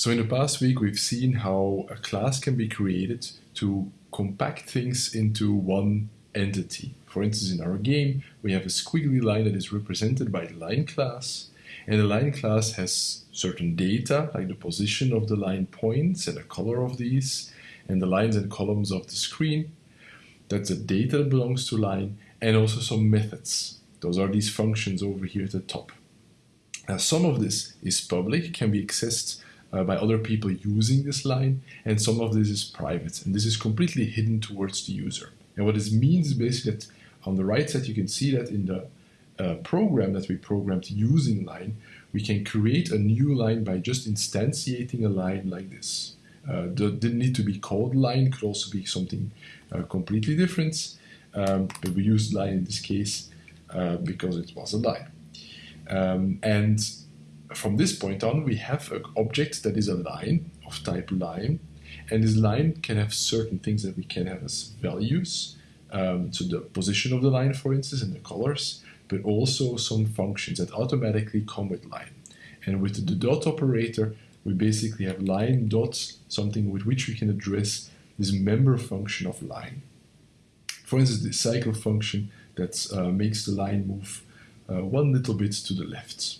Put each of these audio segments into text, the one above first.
So in the past week, we've seen how a class can be created to compact things into one entity. For instance, in our game, we have a squiggly line that is represented by the line class, and the line class has certain data, like the position of the line points and the color of these, and the lines and columns of the screen. That's the data that belongs to line, and also some methods. Those are these functions over here at the top. Now, some of this is public, can be accessed uh, by other people using this line, and some of this is private, and this is completely hidden towards the user. And what this means is basically that on the right side, you can see that in the uh, program that we programmed using line, we can create a new line by just instantiating a line like this. Uh, didn't need to be called line, could also be something uh, completely different, um, but we used line in this case uh, because it was a line. Um, and from this point on, we have an object that is a line of type line, and this line can have certain things that we can have as values. Um, so the position of the line, for instance, and the colors, but also some functions that automatically come with line. And with the dot operator, we basically have line dot, something with which we can address this member function of line. For instance, the cycle function that uh, makes the line move uh, one little bit to the left.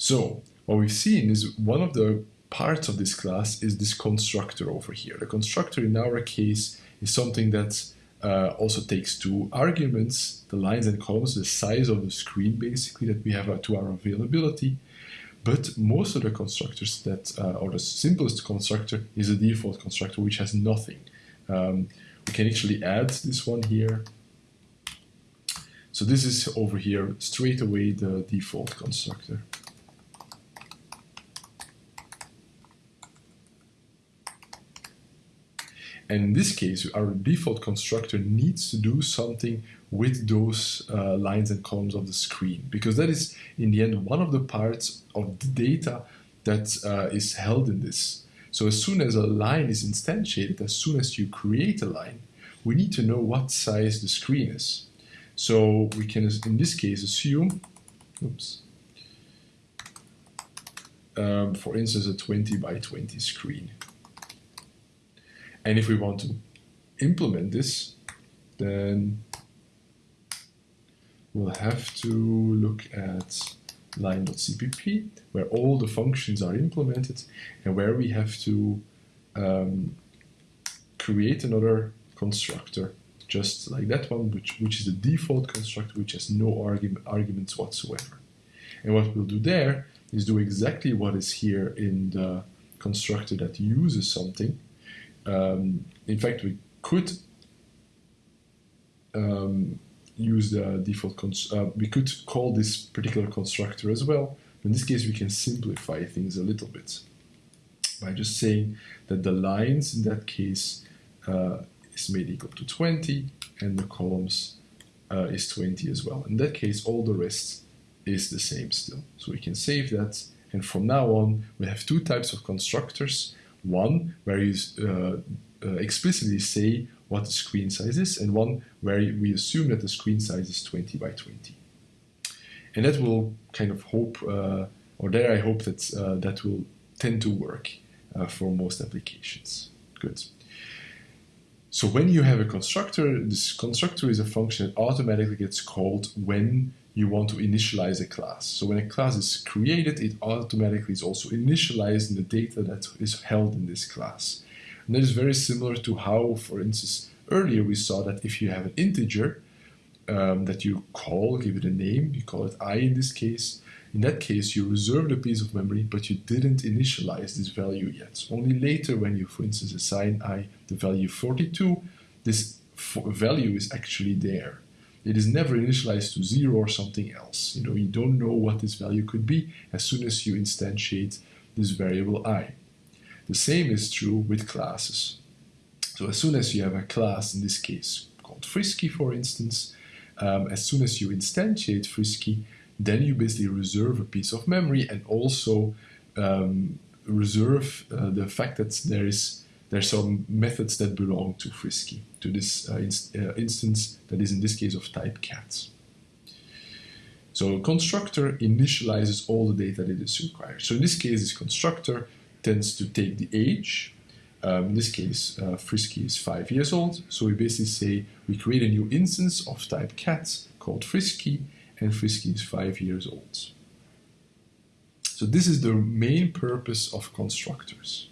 So what we've seen is one of the parts of this class is this constructor over here. The constructor in our case is something that uh, also takes two arguments, the lines and columns, the size of the screen basically that we have uh, to our availability. But most of the constructors that, uh, or the simplest constructor is a default constructor which has nothing. Um, we can actually add this one here. So this is over here straight away the default constructor. And in this case, our default constructor needs to do something with those uh, lines and columns of the screen, because that is, in the end, one of the parts of the data that uh, is held in this. So as soon as a line is instantiated, as soon as you create a line, we need to know what size the screen is. So we can, in this case, assume, oops, um, for instance, a 20 by 20 screen. And if we want to implement this, then we'll have to look at line.cpp, where all the functions are implemented, and where we have to um, create another constructor, just like that one, which, which is the default constructor, which has no argument, arguments whatsoever. And what we'll do there is do exactly what is here in the constructor that uses something, um, in fact, we could um, use the default, uh, we could call this particular constructor as well. In this case, we can simplify things a little bit by just saying that the lines in that case uh, is made equal to 20 and the columns uh, is 20 as well. In that case, all the rest is the same still. So we can save that. And from now on, we have two types of constructors one where you uh, uh, explicitly say what the screen size is, and one where we assume that the screen size is 20 by 20. And that will kind of hope, uh, or there I hope that that will tend to work for most applications. Good. So when you have a constructor, this constructor is a function that automatically gets called when you want to initialize a class. So when a class is created, it automatically is also initialized in the data that is held in this class. And that is very similar to how, for instance, earlier we saw that if you have an integer um, that you call, give it a name, you call it i in this case, in that case you reserved a piece of memory but you didn't initialize this value yet. So Only later when you, for instance, assign i the value 42, this value is actually there it is never initialized to zero or something else. You know, you don't know what this value could be as soon as you instantiate this variable i. The same is true with classes. So as soon as you have a class, in this case called Frisky for instance, um, as soon as you instantiate Frisky, then you basically reserve a piece of memory and also um, reserve uh, the fact that there is there's some methods that belong to Frisky, to this uh, uh, instance that is in this case of type cat. So a constructor initializes all the data that is required. So in this case, this constructor tends to take the age. Um, in this case, uh, Frisky is five years old. So we basically say we create a new instance of type cat called Frisky, and Frisky is five years old. So this is the main purpose of constructors.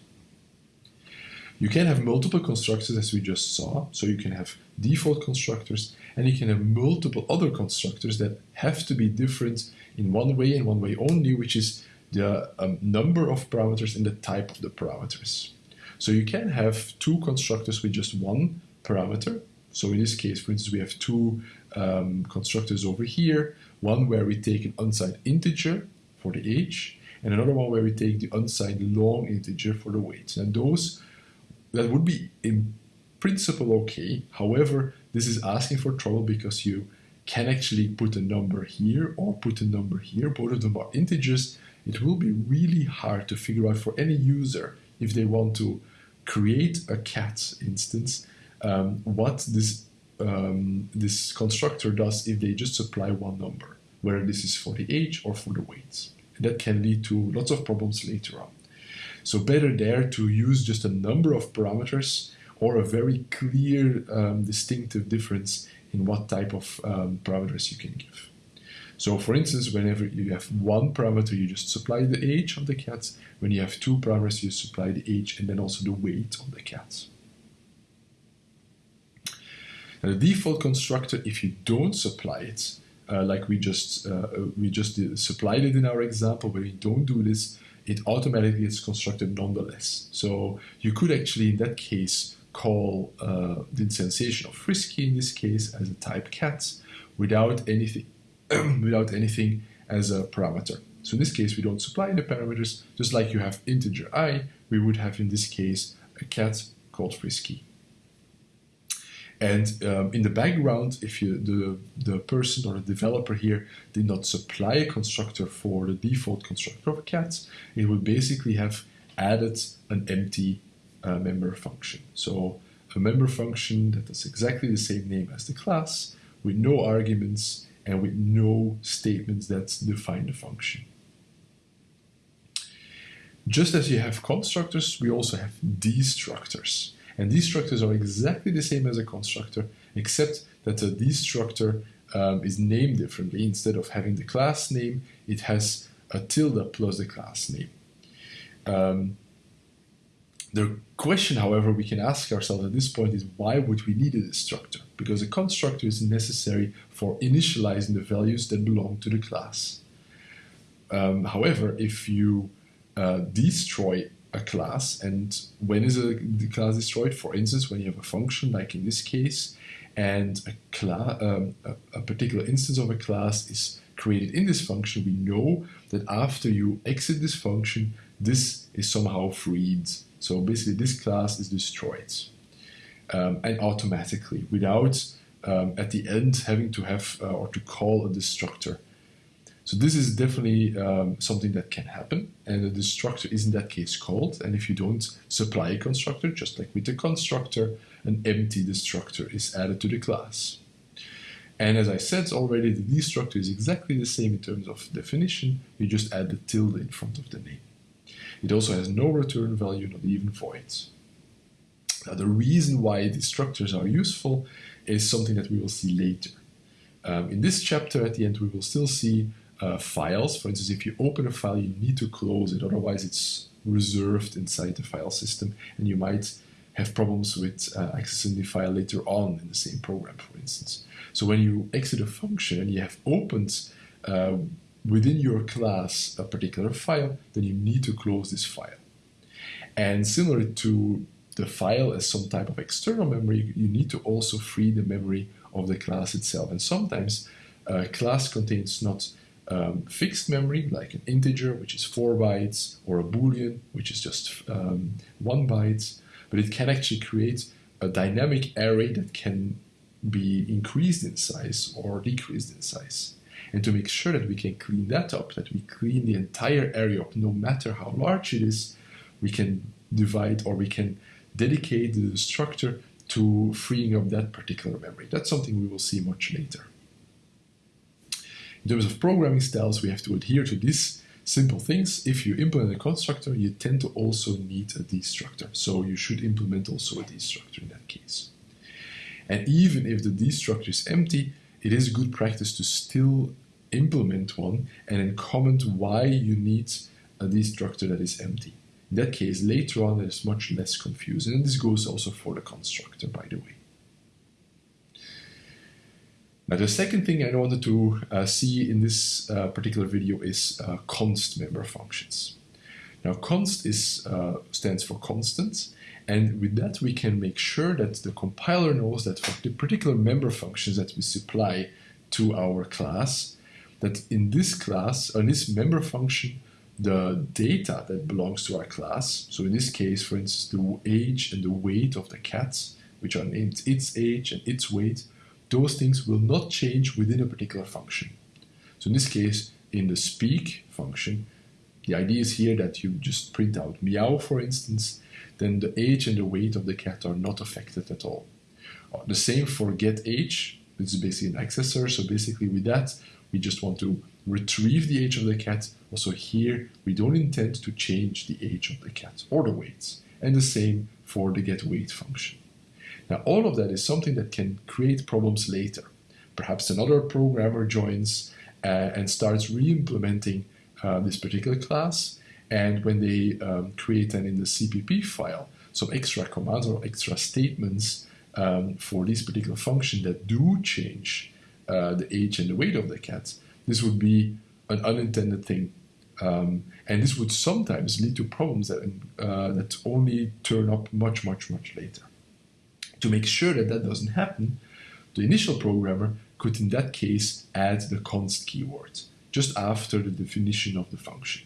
You can have multiple constructors as we just saw. So you can have default constructors and you can have multiple other constructors that have to be different in one way and one way only, which is the um, number of parameters and the type of the parameters. So you can have two constructors with just one parameter. So in this case, for instance, we have two um, constructors over here, one where we take an unsigned integer for the age, and another one where we take the unsigned long integer for the weight. And those, that would be in principle okay. However, this is asking for trouble because you can actually put a number here or put a number here. Both of them are integers. It will be really hard to figure out for any user if they want to create a cat instance um, what this um, this constructor does if they just supply one number, whether this is for the age or for the weight. And that can lead to lots of problems later on. So better there to use just a number of parameters or a very clear um, distinctive difference in what type of um, parameters you can give. So for instance, whenever you have one parameter, you just supply the age of the cat. When you have two parameters, you supply the age and then also the weight of the cat. Now, the default constructor, if you don't supply it, uh, like we just uh, we just supplied it in our example, where you don't do this, it automatically gets constructed nonetheless. So you could actually, in that case, call uh, the instantiation of frisky in this case as a type cat without anything without anything as a parameter. So in this case, we don't supply any parameters, just like you have integer i, we would have in this case a cat called frisky. And um, in the background, if you the, the person or the developer here did not supply a constructor for the default constructor of a cat, it would basically have added an empty uh, member function. So a member function that has exactly the same name as the class with no arguments and with no statements that define the function. Just as you have constructors, we also have destructors. And destructors are exactly the same as a constructor, except that the destructor um, is named differently. Instead of having the class name, it has a tilde plus the class name. Um, the question, however, we can ask ourselves at this point is why would we need a destructor? Because a constructor is necessary for initializing the values that belong to the class. Um, however, if you uh, destroy a class. And when is a class destroyed? For instance, when you have a function, like in this case, and a, um, a, a particular instance of a class is created in this function, we know that after you exit this function, this is somehow freed. So basically, this class is destroyed. Um, and automatically, without um, at the end having to have uh, or to call a destructor. So this is definitely um, something that can happen, and the destructor is in that case called. And if you don't supply a constructor, just like with the constructor, an empty destructor is added to the class. And as I said already, the destructor is exactly the same in terms of definition. You just add the tilde in front of the name. It also has no return value, not even voids. Now, the reason why destructors are useful is something that we will see later. Um, in this chapter, at the end, we will still see uh, files. For instance, if you open a file, you need to close it, otherwise it's reserved inside the file system, and you might have problems with uh, accessing the file later on in the same program, for instance. So when you exit a function and you have opened uh, within your class a particular file, then you need to close this file. And similar to the file as some type of external memory, you need to also free the memory of the class itself. And sometimes a class contains not um, fixed memory, like an integer, which is 4 bytes, or a boolean, which is just um, 1 byte, but it can actually create a dynamic array that can be increased in size or decreased in size. And to make sure that we can clean that up, that we clean the entire array up, no matter how large it is, we can divide or we can dedicate the structure to freeing up that particular memory. That's something we will see much later. In terms of programming styles, we have to adhere to these simple things. If you implement a constructor, you tend to also need a destructor. So you should implement also a destructor in that case. And even if the destructor is empty, it is good practice to still implement one and then comment why you need a destructor that is empty. In that case, later on, it is much less confusing. And this goes also for the constructor, by the way. Now, the second thing I wanted to uh, see in this uh, particular video is uh, const member functions. Now, const is, uh, stands for constant, and with that we can make sure that the compiler knows that for the particular member functions that we supply to our class, that in this class, or in this member function, the data that belongs to our class, so in this case, for instance, the age and the weight of the cat, which are named its age and its weight, those things will not change within a particular function. So in this case, in the speak function, the idea is here that you just print out meow, for instance, then the age and the weight of the cat are not affected at all. Uh, the same for get age, this is basically an accessor, so basically with that, we just want to retrieve the age of the cat. Also here, we don't intend to change the age of the cat or the weights. And the same for the get weight function. Now, all of that is something that can create problems later. Perhaps another programmer joins uh, and starts re-implementing uh, this particular class, and when they um, create then in the CPP file some extra commands or extra statements um, for this particular function that do change uh, the age and the weight of the cat, this would be an unintended thing. Um, and this would sometimes lead to problems that, uh, that only turn up much, much, much later. To make sure that that doesn't happen, the initial programmer could in that case add the const keyword just after the definition of the function.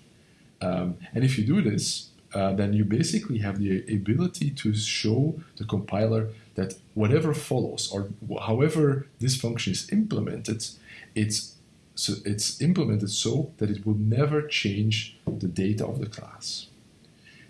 Um, and if you do this, uh, then you basically have the ability to show the compiler that whatever follows or however this function is implemented, it's so it's implemented so that it will never change the data of the class.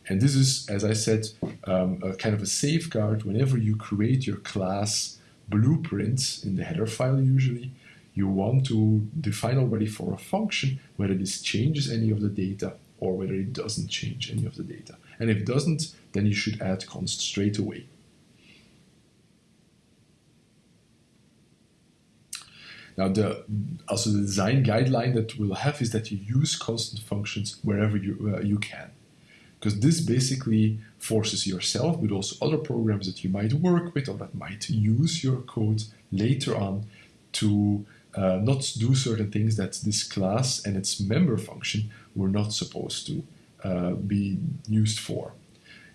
And this is, as I said, um, a kind of a safeguard whenever you create your class blueprints in the header file usually, you want to define already for a function whether this changes any of the data or whether it doesn't change any of the data. And if it doesn't, then you should add const straight away. Now, the also the design guideline that we'll have is that you use constant functions wherever you, uh, you can because this basically forces yourself, but also other programs that you might work with or that might use your code later on to uh, not do certain things that this class and its member function were not supposed to uh, be used for.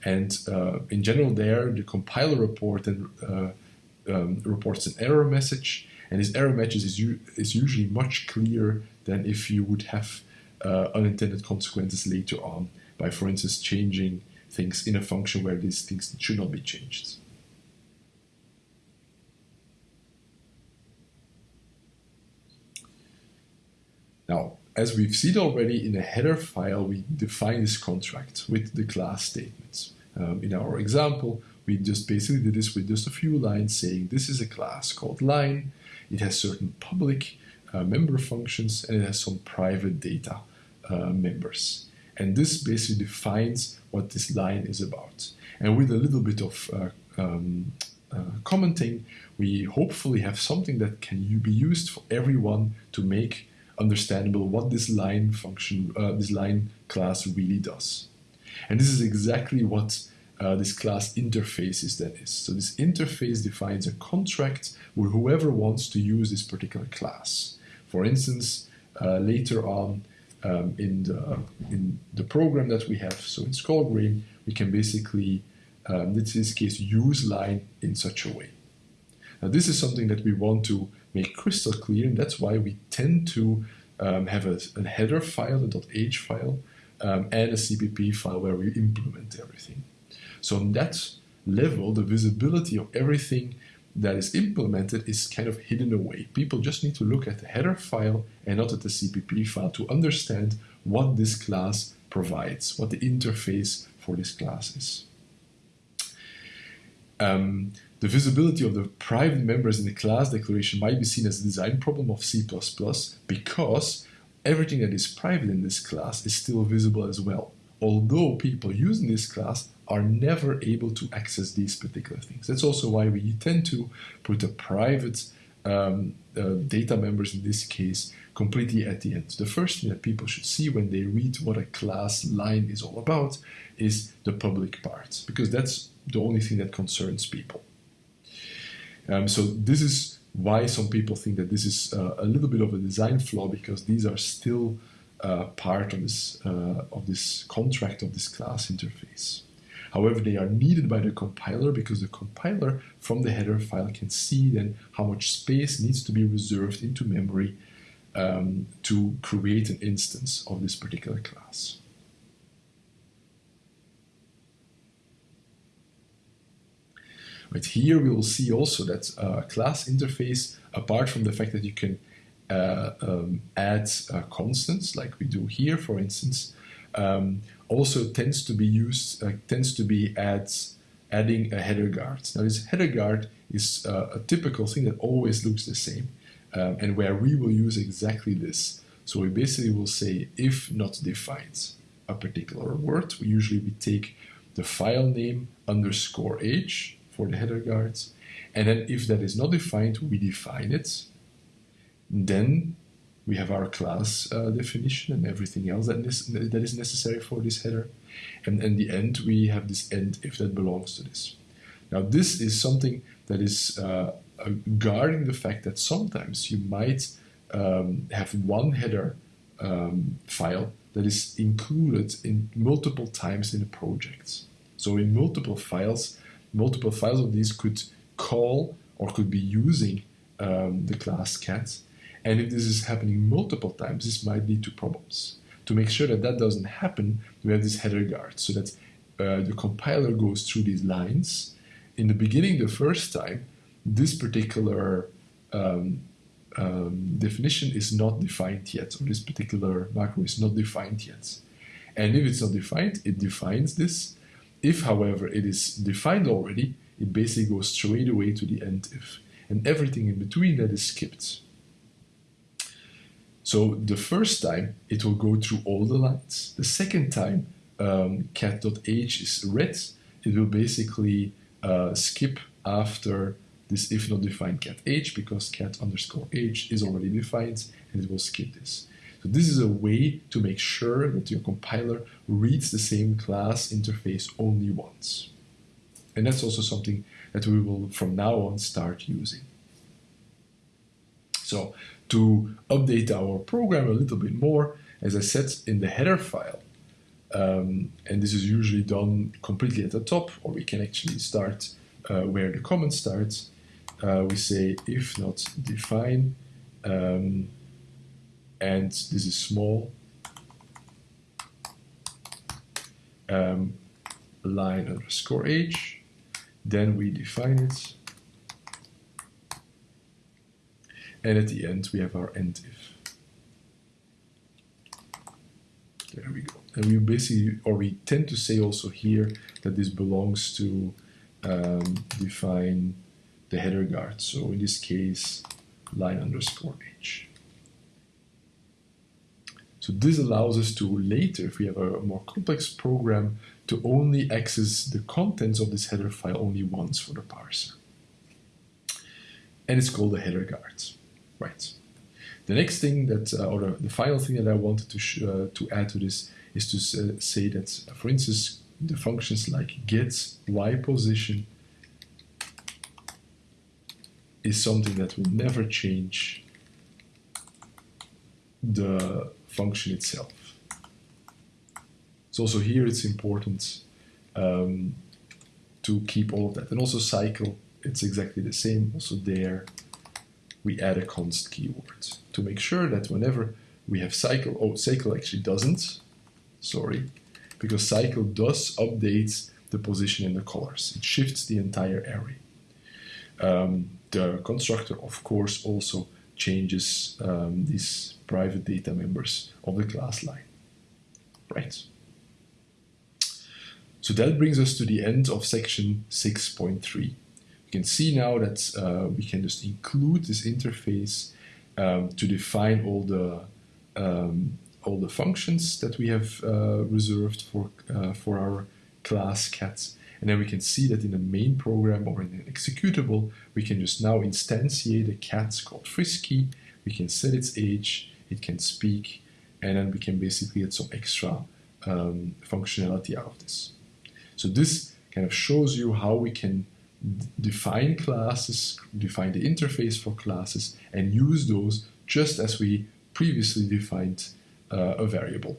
And uh, in general, there the compiler report and uh, um, reports an error message, and this error message is, is usually much clearer than if you would have uh, unintended consequences later on by, for instance, changing things in a function where these things should not be changed. Now, as we've seen already in a header file, we define this contract with the class statements. Um, in our example, we just basically did this with just a few lines saying this is a class called line. It has certain public uh, member functions and it has some private data uh, members. And this basically defines what this line is about. And with a little bit of uh, um, uh, commenting, we hopefully have something that can be used for everyone to make understandable what this line function, uh, this line class really does. And this is exactly what uh, this class interface is then is. So this interface defines a contract with whoever wants to use this particular class. For instance, uh, later on, um, in, the, in the program that we have. So in Skullgrim, we can basically, um, in this case, use line in such a way. Now this is something that we want to make crystal clear, and that's why we tend to um, have a, a, header file, a .h file, um, and a CPP file where we implement everything. So on that level, the visibility of everything that is implemented is kind of hidden away. People just need to look at the header file and not at the CPP file to understand what this class provides, what the interface for this class is. Um, the visibility of the private members in the class declaration might be seen as a design problem of C++ because everything that is private in this class is still visible as well, although people using this class are never able to access these particular things. That's also why we tend to put the private um, uh, data members in this case completely at the end. The first thing that people should see when they read what a class line is all about is the public part, because that's the only thing that concerns people. Um, so this is why some people think that this is uh, a little bit of a design flaw because these are still uh, part of this uh, of this contract of this class interface. However, they are needed by the compiler because the compiler from the header file can see then how much space needs to be reserved into memory um, to create an instance of this particular class. Right here, we will see also that uh, class interface, apart from the fact that you can uh, um, add uh, constants like we do here, for instance, um, also tends to be used, uh, tends to be adds, adding a header guard. Now this header guard is uh, a typical thing that always looks the same um, and where we will use exactly this. So we basically will say if not defined a particular word, we usually we take the file name underscore h for the header guards. And then if that is not defined, we define it. Then we have our class uh, definition and everything else that is, that is necessary for this header. And in the end, we have this end if that belongs to this. Now, this is something that is uh, guarding the fact that sometimes you might um, have one header um, file that is included in multiple times in a project. So in multiple files, multiple files of these could call or could be using um, the class cat. And if this is happening multiple times, this might lead to problems. To make sure that that doesn't happen, we have this header guard so that uh, the compiler goes through these lines. In the beginning, the first time, this particular um, um, definition is not defined yet, or this particular macro is not defined yet. And if it's not defined, it defines this, if, however, it is defined already, it basically goes straight away to the end if, and everything in between that is skipped. So the first time, it will go through all the lines. The second time, um, cat.h is read, it will basically uh, skip after this if not defined cat h because cat underscore h is already defined and it will skip this. So this is a way to make sure that your compiler reads the same class interface only once. And that's also something that we will from now on start using. So to update our program a little bit more, as I said in the header file, um, and this is usually done completely at the top, or we can actually start uh, where the comment starts. Uh, we say if not define um, and this is small um, line underscore h then we define it and at the end we have our end if there we go and we basically or we tend to say also here that this belongs to um, define the header guard so in this case line underscore h so this allows us to later, if we have a more complex program, to only access the contents of this header file only once for the parser. And it's called the header guard. Right. The next thing that, uh, or the, final thing that I wanted to, uh, to add to this is to uh, say that, for instance, the functions like get, y position is something that will never change the function itself. So also here it's important um, to keep all of that. And also cycle, it's exactly the same. Also there we add a const keyword to make sure that whenever we have cycle, oh, cycle actually doesn't, sorry, because cycle does update the position in the colors. It shifts the entire array. Um, the constructor, of course, also changes um, these private data members of the class line. Right. So that brings us to the end of section 6.3. You can see now that uh, we can just include this interface um, to define all the um, all the functions that we have uh, reserved for uh, for our class cat. And then we can see that in the main program or in an executable, we can just now instantiate a cat called Frisky. We can set its age, it can speak, and then we can basically get some extra um, functionality out of this. So this kind of shows you how we can define classes, define the interface for classes, and use those just as we previously defined uh, a variable.